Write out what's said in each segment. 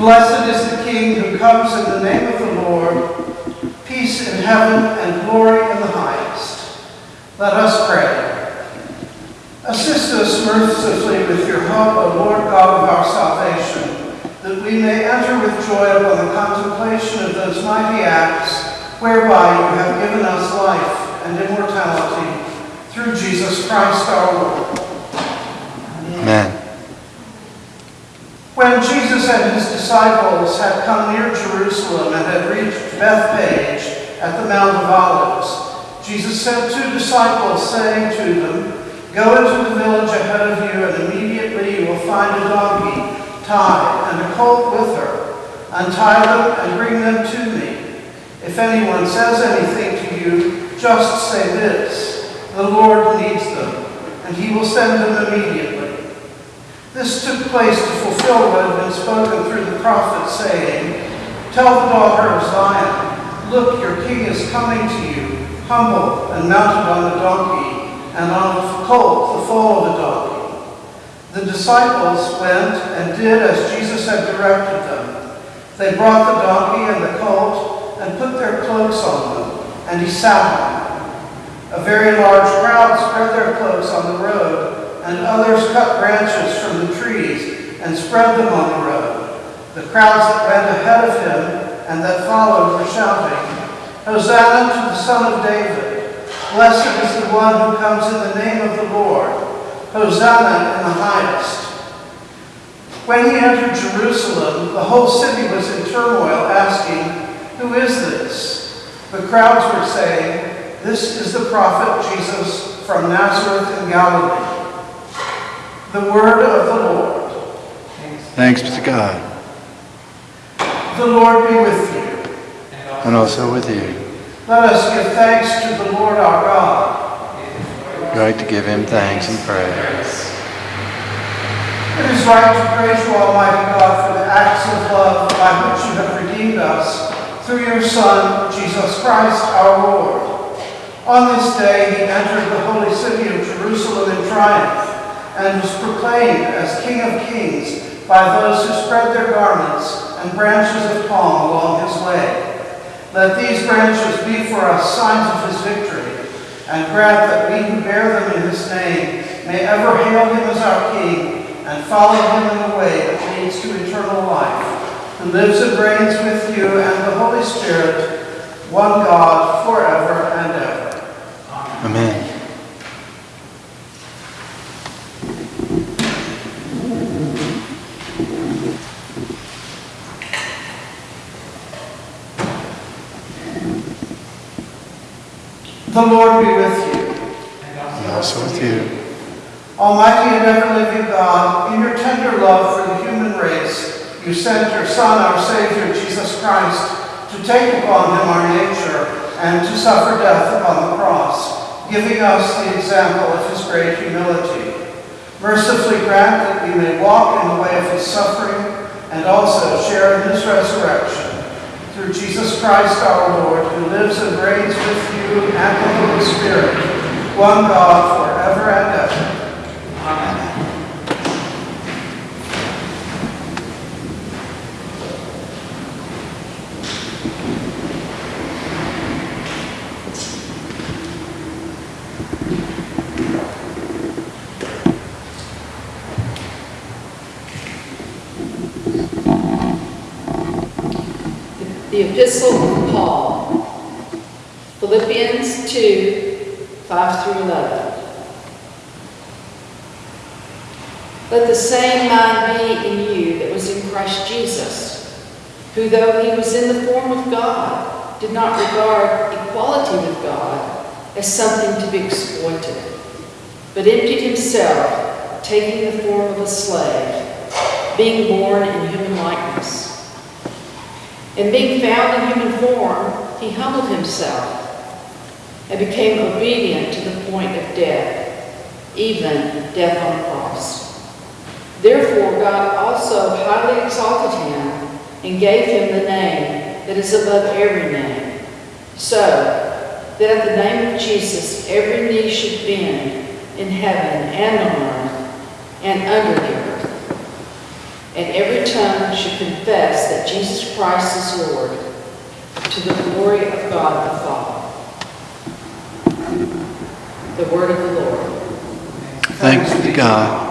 Blessed is the King who comes in the name of the Lord. Peace in heaven and glory in the highest. Let us pray. Assist us mercifully with your help, O Lord God of our salvation, that we may enter with joy upon the contemplation of those mighty acts whereby you have given us life and immortality through Jesus Christ our Lord. Amen. When Jesus and his disciples had come near Jerusalem and had reached Bethphage at the Mount of Olives, Jesus sent two disciples, saying to them, Go into the village ahead of you, and immediately you will find a donkey tied and a colt with her. Untie them and bring them to me. If anyone says anything to you, just say this, The Lord needs them, and he will send them immediately. This took place to fulfill what had been spoken through the prophet, saying, Tell the daughter of Zion, Look, your king is coming to you, humble and mounted on a donkey, and on a colt, the foal of a donkey. The disciples went and did as Jesus had directed them. They brought the donkey and the colt and put their cloaks on them, and he sat on them. A very large crowd spread their cloaks on the road, and others cut branches from the trees and spread them on the road. The crowds that went ahead of him and that followed were shouting, Hosanna to the Son of David! Blessed is the one who comes in the name of the Lord! Hosanna in the highest! When he entered Jerusalem, the whole city was in turmoil, asking, Who is this? The crowds were saying, This is the prophet Jesus from Nazareth in Galilee. The word of the Lord. Thanks be to God, The Lord be with you. and also with you. Let us give thanks to the Lord our God. Right to give him thanks and praise. It is right to praise you, Almighty God, for the acts of love by which you have redeemed us through your Son, Jesus Christ our Lord. On this day he entered the holy city of Jerusalem in triumph and was proclaimed as King of Kings by those who spread their garments and branches of palm along his way. Let these branches be for us signs of his victory, and grant that we who bear them in his name may ever hail him as our King and follow him in the way that leads to eternal life, who lives and reigns with you and the Holy Spirit, one God, forever and ever. Amen. The Lord be with you. And also with you. Almighty and ever-living God, in your tender love for the human race, you sent your Son, our Savior, Jesus Christ, to take upon him our nature and to suffer death upon the cross, giving us the example of his great humility. Mercifully grant that we may walk in the way of his suffering and also share in his resurrection. Through Jesus Christ our Lord, who lives and reigns with you and the Holy Spirit, one God forever and ever. The Epistle of Paul, Philippians 2 5 through 11. Let the same mind be in you that was in Christ Jesus, who, though he was in the form of God, did not regard equality with God as something to be exploited, but emptied himself, taking the form of a slave, being born in human likeness. And being found in human form, he humbled himself and became obedient to the point of death, even death on a cross. Therefore, God also highly exalted him and gave him the name that is above every name, so that at the name of Jesus every knee should bend in heaven and on earth and under the and every tongue should confess that Jesus Christ is Lord, to the glory of God the Father. The word of the Lord. Thanks be to God.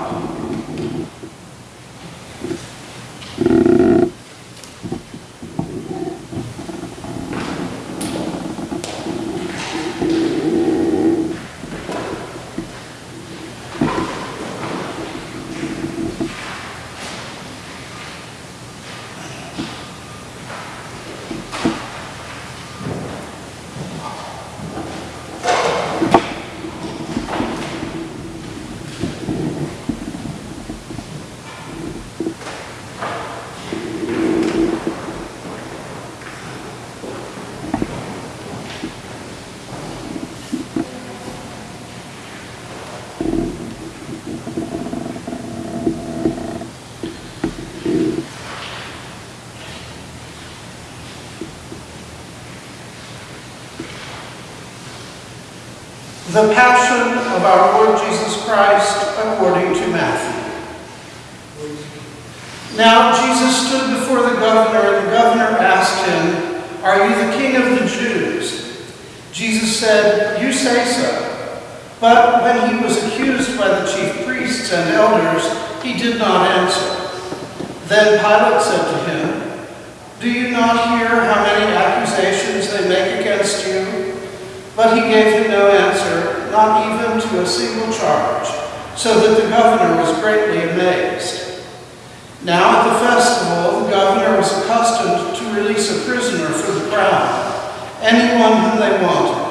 The Passion of our Lord Jesus Christ according to Matthew. Now Jesus stood before the governor, and the governor asked him, Are you the king of the Jews? Jesus said, You say so. But when he was accused by the chief priests and elders, he did not answer. Then Pilate said to him, Do you not hear how many accusations they make against you? But he gave him no answer, not even to a single charge, so that the governor was greatly amazed. Now at the festival, the governor was accustomed to release a prisoner for the crowd, anyone whom they wanted.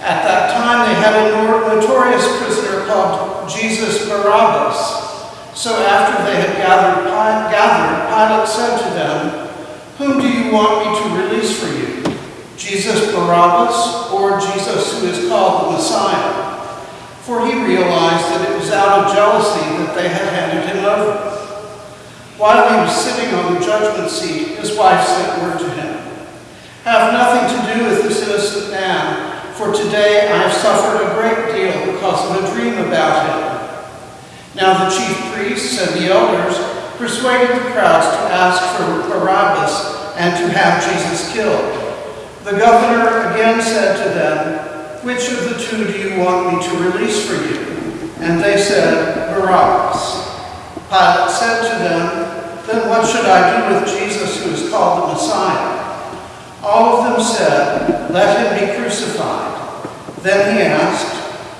At that time, they had a notorious prisoner called Jesus Barabbas. So after they had gathered, gathered, Pilate said to them, Whom do you want me to release for you? Jesus Barabbas or Jesus who is called the Messiah? For he realized that it was out of jealousy that they had handed him over. While he was sitting on the judgment seat, his wife sent word to him, Have nothing to do with this innocent man, for today I have suffered a great deal because of a dream about him. Now the chief priests and the elders persuaded the crowds to ask for Barabbas and to have Jesus killed. The governor again said to them, Which of the two do you want me to release for you? And they said, Barabbas. Pilate said to them, Then what should I do with Jesus who is called the Messiah? All of them said, Let him be crucified. Then he asked,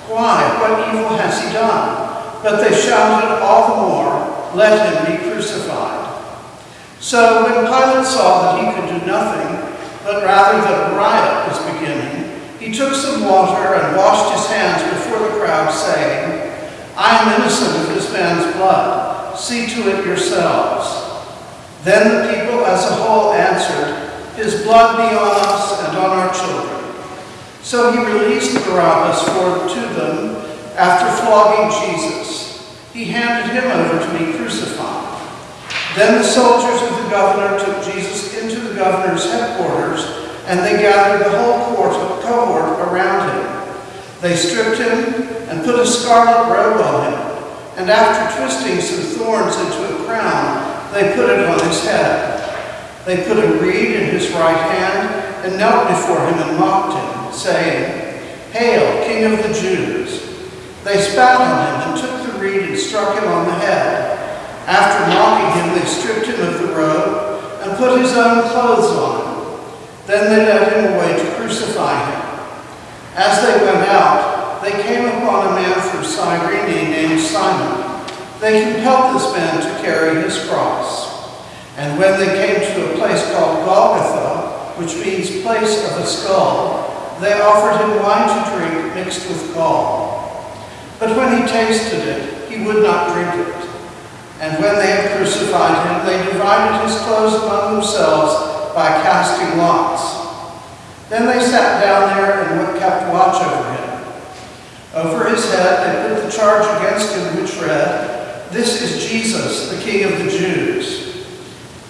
Why? What evil has he done? But they shouted all the more, Let him be crucified. So when Pilate saw that he could do nothing, but rather that a riot was beginning, he took some water and washed his hands before the crowd, saying, I am innocent of this man's blood. See to it yourselves. Then the people as a whole answered, His blood be on us and on our children. So he released Barabbas for to them after flogging Jesus. He handed him over to be crucified. Then the soldiers of the governor took Jesus into the governor's headquarters, and they gathered the whole cohort around him. They stripped him and put a scarlet robe on him, and after twisting some thorns into a crown, they put it on his head. They put a reed in his right hand and knelt before him and mocked him, saying, Hail, King of the Jews! They spat on him and took the reed and struck him on the head. After mocking him, they stripped him of the robe and put his own clothes on him. Then they led him away to crucify him. As they went out, they came upon a man from Cyrene named Simon. They compelled this man to carry his cross. And when they came to a place called Golgotha, which means place of a skull, they offered him wine to drink mixed with gall. But when he tasted it, he would not drink it. And when they had crucified him, they divided his clothes among themselves by casting lots. Then they sat down there and kept watch over him. Over his head they put the charge against him which read, This is Jesus, the King of the Jews.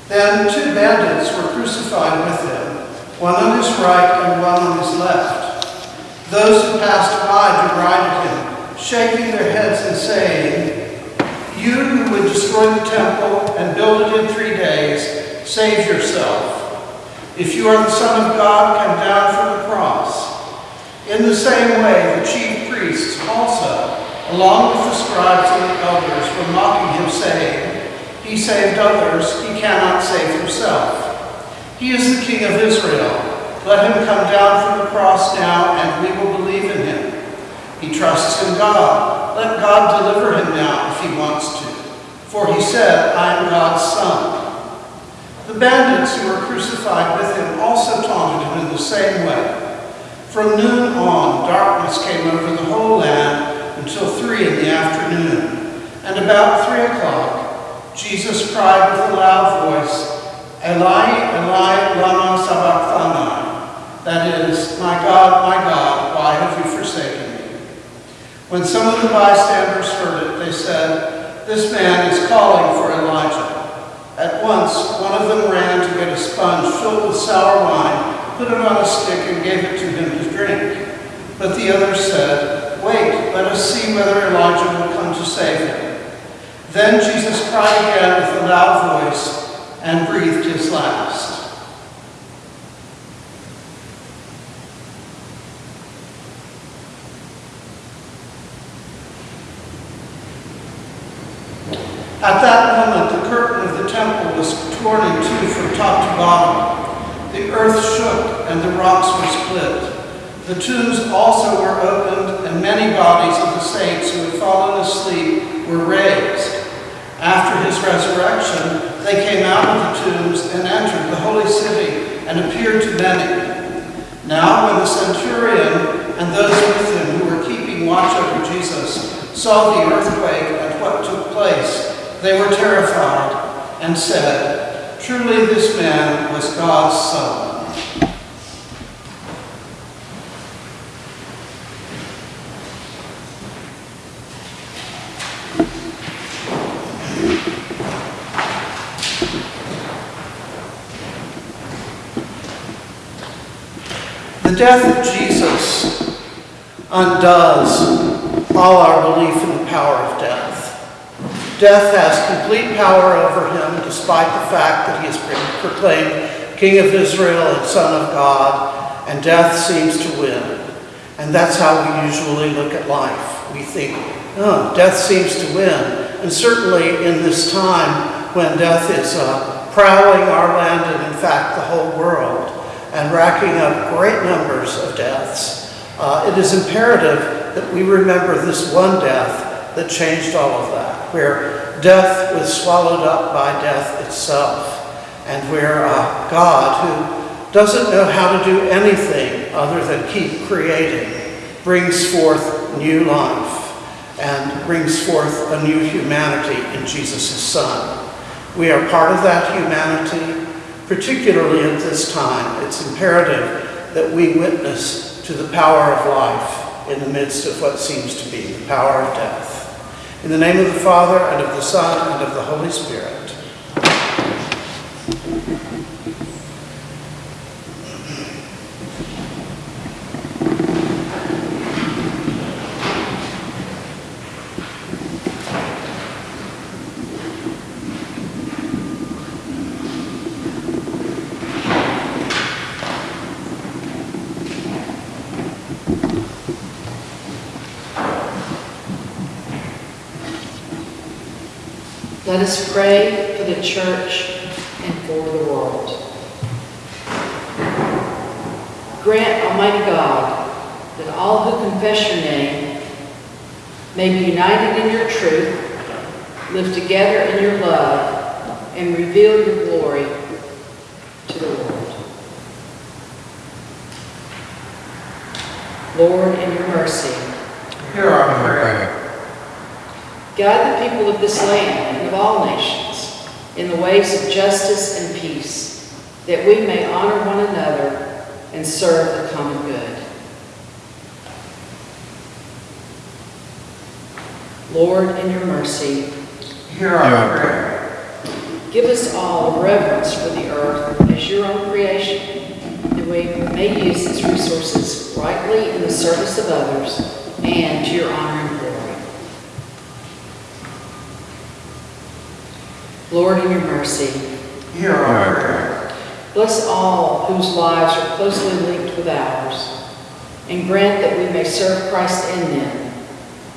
Then two bandits were crucified with him, one on his right and one on his left. Those who passed by derided him, shaking their heads and saying, You who would destroy the temple and build it in three days, save yourself. If you are the Son of God, come down from the cross. In the same way, the chief priests also, along with the scribes and the elders, were mocking him, saying, He saved others, he cannot save himself. He is the King of Israel. Let him come down from the cross now, and we will believe in him. He trusts in God. Let God deliver him now if he wants to. For he said, I am God's son. The bandits who were crucified with him also taunted him in the same way. From noon on, darkness came over the whole land until three in the afternoon. And about three o'clock, Jesus cried with a loud voice, Eli, Eli, lama sabachthani. That is, my God, why have you forsaken me? When some of the bystanders heard it, they said, This man is calling for Elijah. At once, one of them ran to get a sponge filled with sour wine, put it on a stick, and gave it to him to drink. But the others said, Wait, let us see whether Elijah will come to save him. Then Jesus cried again with a loud voice and breathed his last. At that moment, the curtain of the temple was torn in two from top to bottom. The earth shook and the rocks were split. The tombs also were opened, and many bodies of the saints who had fallen asleep were raised. After his resurrection, they came out of the tombs and entered the holy city and appeared to many. Now, when the centurion and those with him who were keeping watch over Jesus saw the earthquake and what took place, they were terrified and said, Truly this man was God's son. The death of Jesus undoes all our belief in the power of death. Death has complete power over him despite the fact that he been proclaimed King of Israel and Son of God, and death seems to win. And that's how we usually look at life. We think, oh, death seems to win. And certainly in this time when death is uh, prowling our land and in fact the whole world and racking up great numbers of deaths, uh, it is imperative that we remember this one death that changed all of that, where death was swallowed up by death itself, and where uh, God, who doesn't know how to do anything other than keep creating, brings forth new life and brings forth a new humanity in Jesus' Son. We are part of that humanity, particularly at this time. It's imperative that we witness to the power of life in the midst of what seems to be the power of death. In the name of the Father, and of the Son, and of the Holy Spirit. Let us pray for the church and for the world. Grant, Almighty God, that all who confess your name may be united in your truth, live together in your love, and reveal your glory to the world. Lord, in your mercy, Hear our prayer. Guide the people of this land and of all nations in the ways of justice and peace, that we may honor one another and serve the common good. Lord, in your mercy, Hear our prayer. give us all reverence for the earth as your own creation, that we may use its resources rightly in the service of others and to your honor and glory. Lord, in your mercy, Hear Hear our our prayer. bless all whose lives are closely linked with ours, and grant that we may serve Christ in them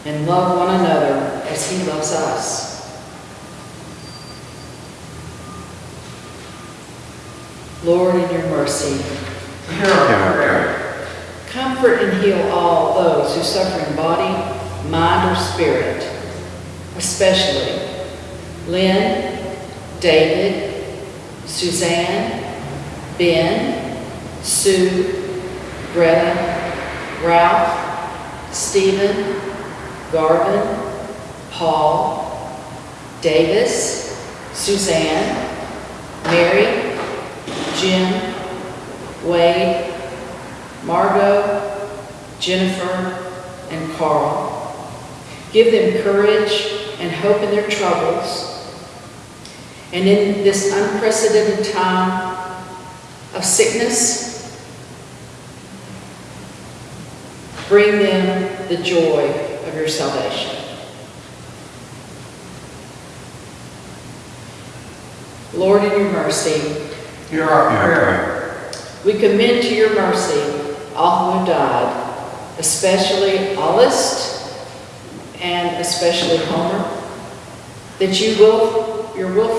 and love one another as he loves us. Lord, in your mercy, Hear Hear our our prayer. Comfort and heal all those who suffer in body, mind, or spirit, especially Lynn, David, Suzanne, Ben, Sue, Greta, Ralph, Stephen, Garvin, Paul, Davis, Suzanne, Mary, Jim, Wade, Margot, Jennifer, and Carl. Give them courage and hope in their troubles. And in this unprecedented time of sickness, bring them the joy of your salvation. Lord, in your mercy, Hear our our prayer. we commend to your mercy all who have died, especially Aulist and especially Homer, that you will, your will for them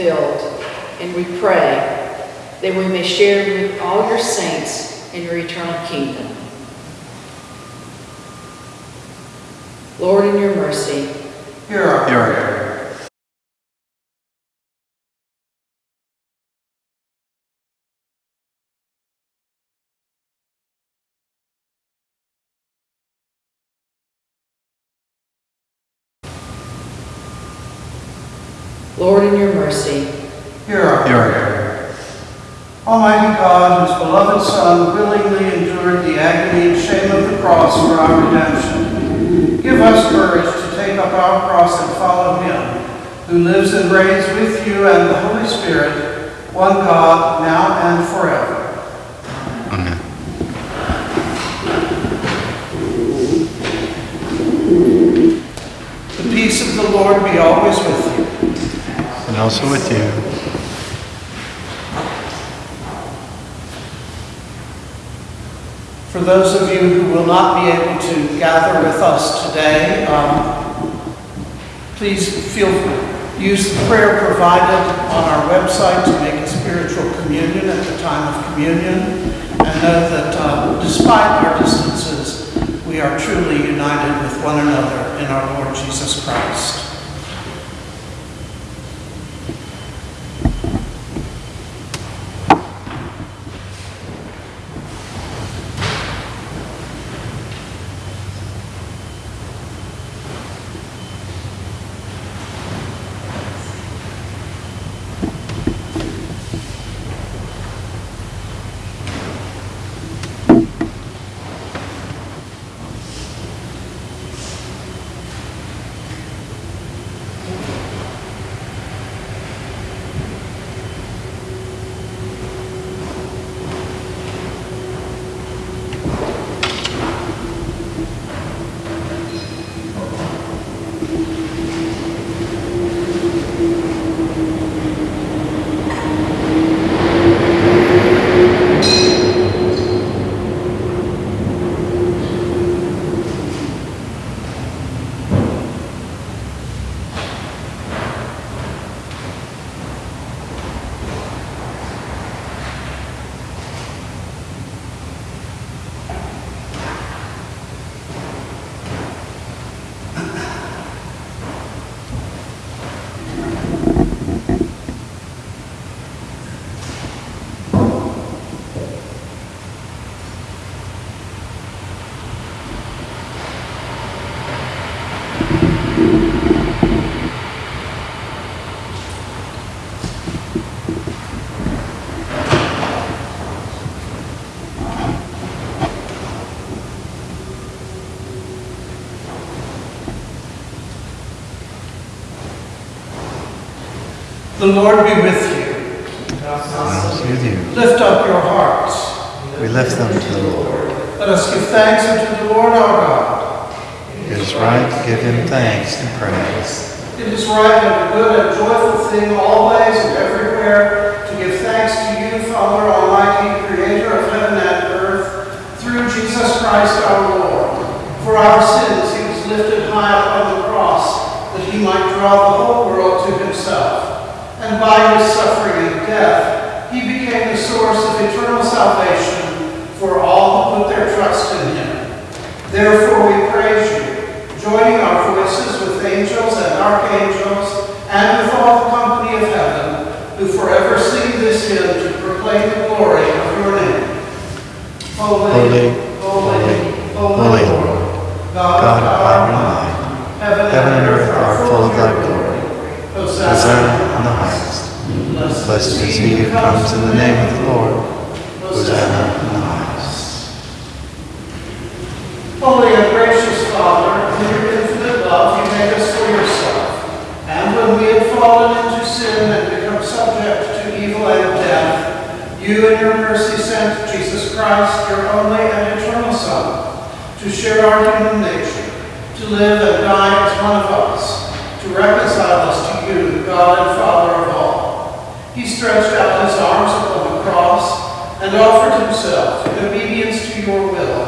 fulfilled. And we pray that we may share with all your saints in your eternal kingdom. Lord, in your mercy, Hear our prayer. Mercy, Hear our Hear our prayer. Almighty God, whose beloved Son willingly endured the agony and shame of the cross for our redemption, give us courage to take up our cross and follow him, who lives and reigns with you and the Holy Spirit, one God, now and forever. Amen. The peace of the Lord be always with you. Also with you. For those of you who will not be able to gather with us today, um, please feel, free. use the prayer provided on our website to make a spiritual communion at the time of communion. And know that uh, despite our distances, we are truly united with one another in our Lord Jesus Christ. The Lord be with you. With you. Lift up your hearts. We lift them to the Lord. Let us give thanks unto the Lord our God. It is right to give him thanks and praise. It is right and a good and joyful thing always and everywhere to give thanks to you, Father Almighty, creator of heaven and earth, through Jesus Christ our Lord. For our sins he was lifted high up on the cross, that he might draw the whole world to himself. And by his suffering and death, he became the source of eternal salvation for all who put their trust in him. Therefore we praise you, joining our voices with angels and archangels, and with all the company of heaven, who forever sing this hymn to proclaim the glory of your name. Holy, Holy, holy, holy, holy, Lord, God, God of of and our might, might, heaven heaven and earth are full of thy glory. Hosanna Hosanna in the highest. Blessed is he who comes in the name of the Lord. Hosanna in the highest. Holy and gracious Father, in your infinite love, you made us for yourself. And when we had fallen into sin and become subject to evil and death, you in your mercy sent Jesus Christ, your only and eternal Son, to share our human nature, to live and die as one of us, to reconcile us to you, God and Father of all. He stretched out his arms upon the cross and offered himself in obedience to your will,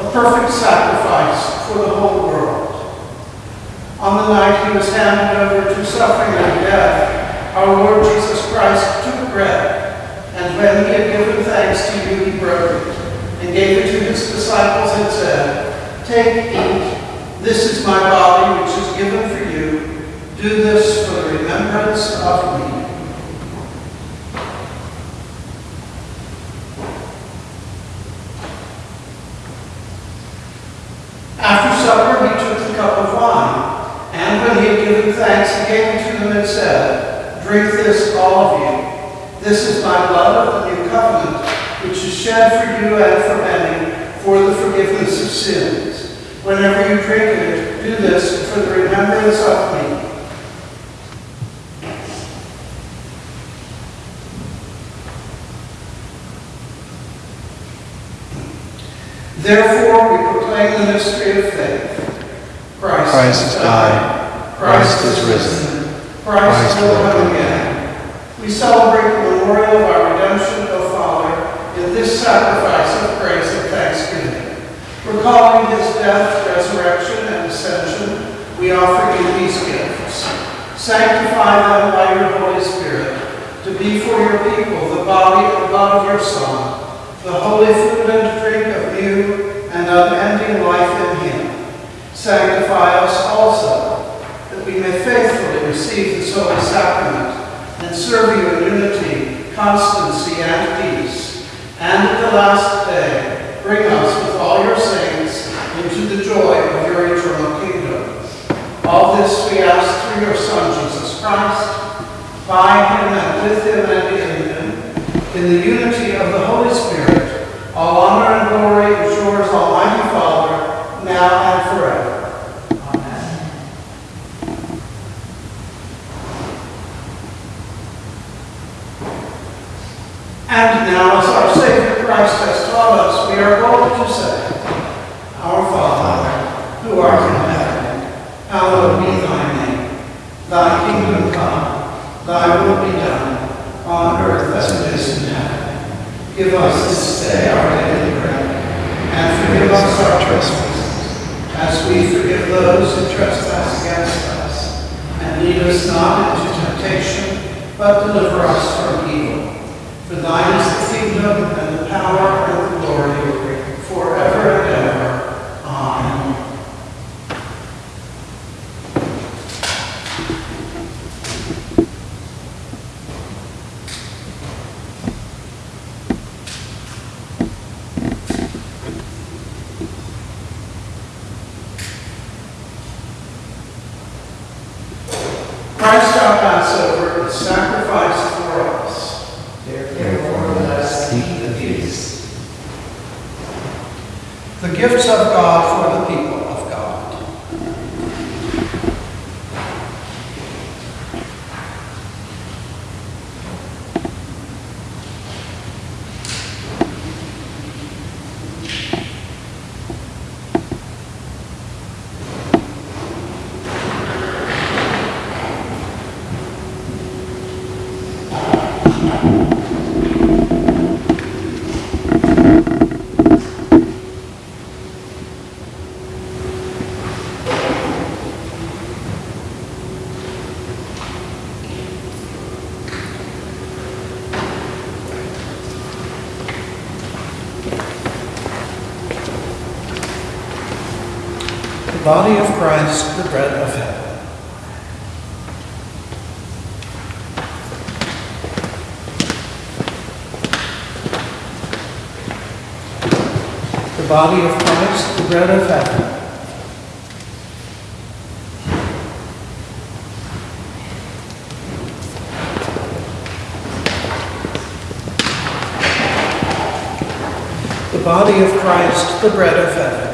a perfect sacrifice for the whole world. On the night he was handed over to suffering and death, our Lord Jesus Christ took bread, and when he had given thanks to you, he broke it, and gave it to his disciples and said, Take, eat, this is my body which is given for you. Do this for the remembrance of me. After supper, he took the cup of wine, and when he had given thanks, he gave it to them and said, Drink this, all of you. This is my blood of the new covenant, which is shed for you and for many for the forgiveness of sins. Whenever you drink it, do this for the remembrance of me. Therefore, we proclaim the mystery of faith. Christ, Christ has died. Christ is risen. Christ will come again. We celebrate the memorial of our redemption, O Father, in this sacrifice of praise and thanksgiving. Recalling his death, resurrection, and ascension, we offer you these gifts. Sanctify them by your Holy Spirit, to be for your people the body and blood of your Son, the holy food and drink of new and unending life in him. Sanctify us also, that we may faithfully receive this holy sacrament and serve you in unity, constancy, and peace. And at the last day, bring us with all your saints into the joy of your eternal kingdom. All this we ask through your Son, Jesus Christ, by him and with him and in him, in the unity of the Holy Spirit, all honor and glory is yours, Almighty Father, now and forever. Amen. And now, as our Savior Christ has taught us, we are bold to say, Our Father, who art in heaven, hallowed be thy name. Thy kingdom come, thy will be done, on earth as it is in heaven. Give us this day our daily bread, and forgive us our trespasses, as we forgive those who trespass against us. And lead us not into temptation, but deliver us from evil. For thine is the kingdom, and the power, and the glory, forever and ever. Amen. Christ our Passover is sacrificed for us. Therefore, let us eat the feast. The gifts of God for the people of God. The body of Christ, the bread of heaven. The body of Christ, the bread of heaven. The body of Christ, the bread of heaven.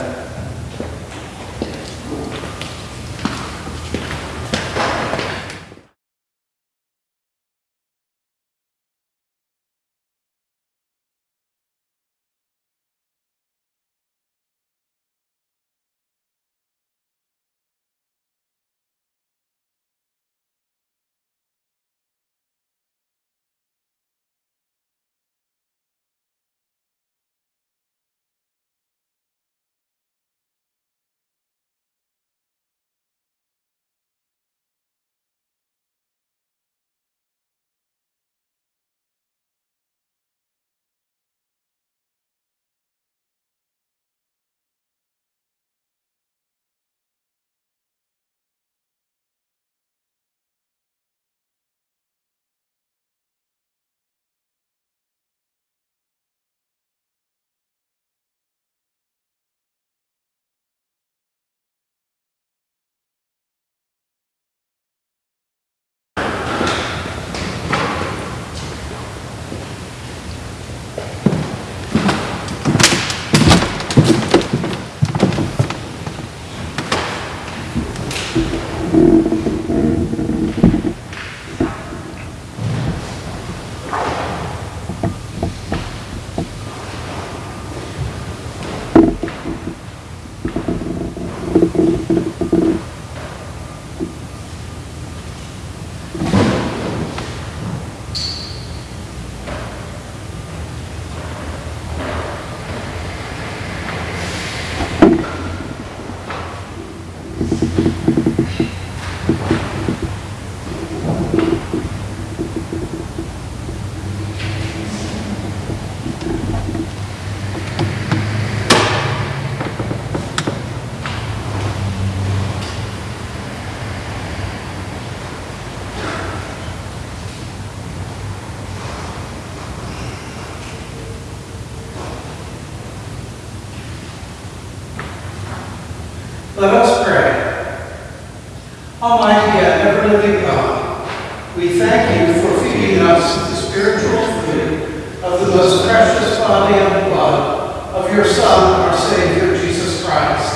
The most precious body and blood of your Son, our Savior, Jesus Christ,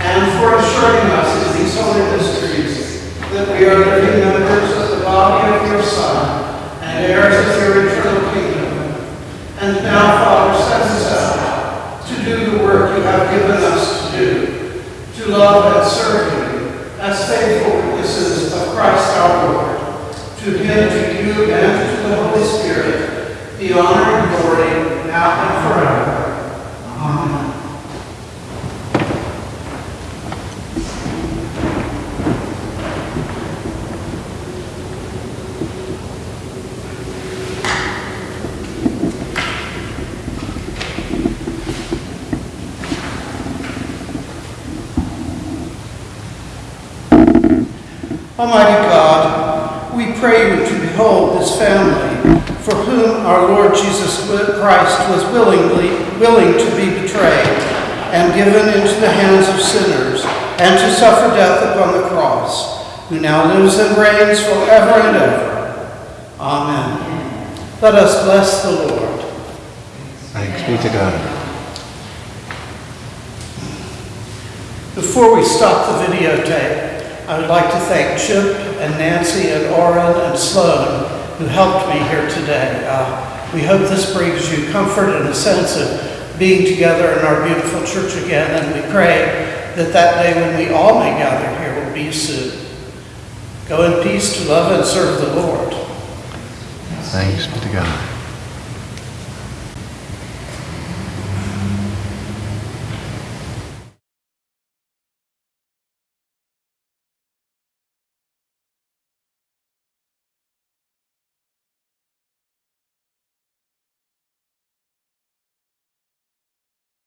and for assuring us in these holy mysteries that we are living members of the body of your Son and heirs of your eternal kingdom. And now, Father, send us out to do the work you have given us to do, to love and serve you as faithful witnesses of Christ our Lord. To him, to you, and to the Holy Spirit, be honor and glory now and forever. Amen. Almighty God, we pray you to behold this family our Lord Jesus Christ was willingly willing to be betrayed and given into the hands of sinners and to suffer death upon the cross, who now lives and reigns forever and ever. Amen. Let us bless the Lord. Thanks be to God. Before we stop the videotape, I would like to thank Chip and Nancy and Oren and Sloan who helped me here today. Uh, we hope this brings you comfort and a sense of being together in our beautiful church again, and we pray that that day when we all may gather here will be soon. Go in peace to love and serve the Lord. Thanks be to God.